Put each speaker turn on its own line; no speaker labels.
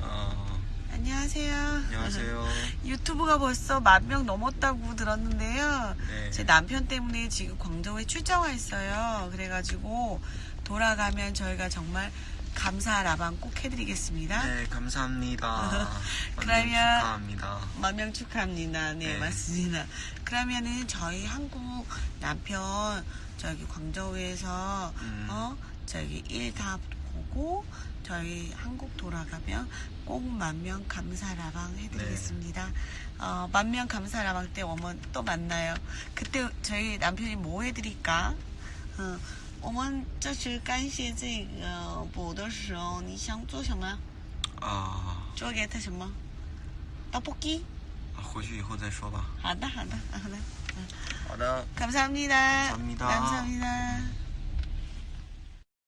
어,
안녕하세요.
안녕하세요.
유튜브가 벌써 만 명 넘었다고 들었는데요.
네.
제 남편 때문에 지금 광저우에 출장 와 있어요. 그래가지고 돌아가면 저희가 정말 감사 라방 꼭 해드리겠습니다.
네, 감사합니다.
그러면-
축하합니다.
만명 축하합니다. 네,
네.
맞습니다. 그러면은 저희 한국 남편 저기 광저우에서
음.
어 저기 일 다 보고 저희 한국 돌아가면 꼭 만 명 감사라방 해드리겠습니다.
네.
어, 만 명 감사라방 때 오면 또 만나요. 그때 저희 남편이 뭐 해드릴까? 어, 我们这是感谢这个补的时候，你想做什么？
아,
做给他什么？떡볶이？
回去以后再说吧。
好的，好的，好的。
好的。
감사합니다.
감사합니다.
감사합니다.